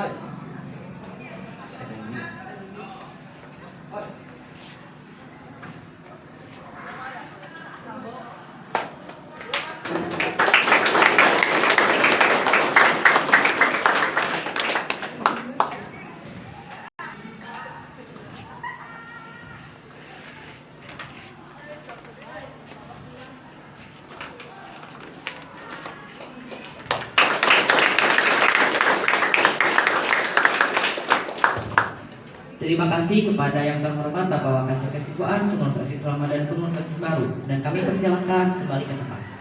はい Terima kasih kepada yang terhormat Bapak Wakasek Kesiswaan, pengurus OSIS lama dan pengurus OSIS baru. Dan kami persilakan kembali ke tempat.